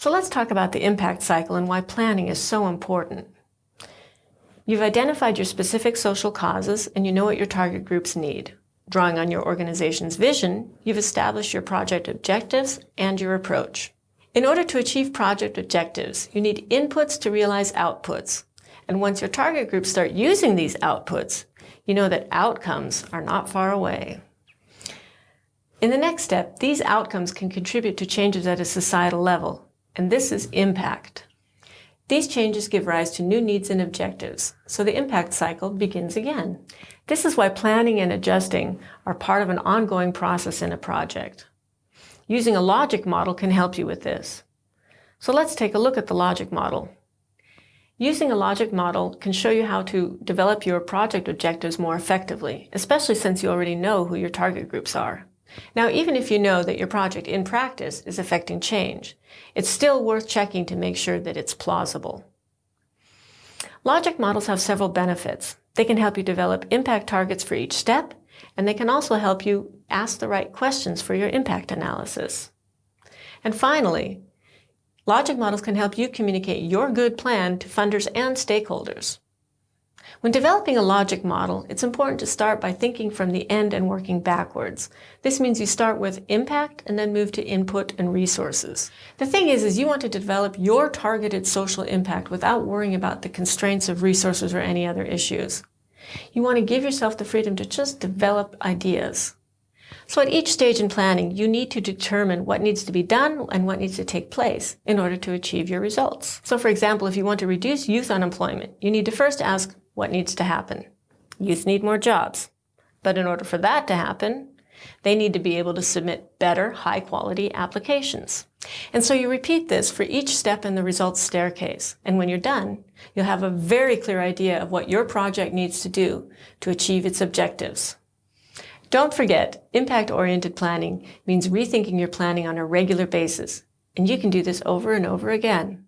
So let's talk about the impact cycle and why planning is so important. You've identified your specific social causes and you know what your target groups need. Drawing on your organization's vision, you've established your project objectives and your approach. In order to achieve project objectives, you need inputs to realize outputs. And once your target groups start using these outputs, you know that outcomes are not far away. In the next step, these outcomes can contribute to changes at a societal level, and this is impact. These changes give rise to new needs and objectives, so the impact cycle begins again. This is why planning and adjusting are part of an ongoing process in a project. Using a logic model can help you with this. So let's take a look at the logic model. Using a logic model can show you how to develop your project objectives more effectively, especially since you already know who your target groups are. Now, even if you know that your project in practice is affecting change, it's still worth checking to make sure that it's plausible. Logic models have several benefits. They can help you develop impact targets for each step, and they can also help you ask the right questions for your impact analysis. And finally, logic models can help you communicate your good plan to funders and stakeholders. When developing a logic model, it's important to start by thinking from the end and working backwards. This means you start with impact and then move to input and resources. The thing is, is you want to develop your targeted social impact without worrying about the constraints of resources or any other issues. You want to give yourself the freedom to just develop ideas. So at each stage in planning, you need to determine what needs to be done and what needs to take place in order to achieve your results. So for example, if you want to reduce youth unemployment, you need to first ask, what needs to happen? Youth need more jobs. But in order for that to happen, they need to be able to submit better, high quality applications. And so you repeat this for each step in the results staircase. And when you're done, you'll have a very clear idea of what your project needs to do to achieve its objectives. Don't forget, impact-oriented planning means rethinking your planning on a regular basis. And you can do this over and over again.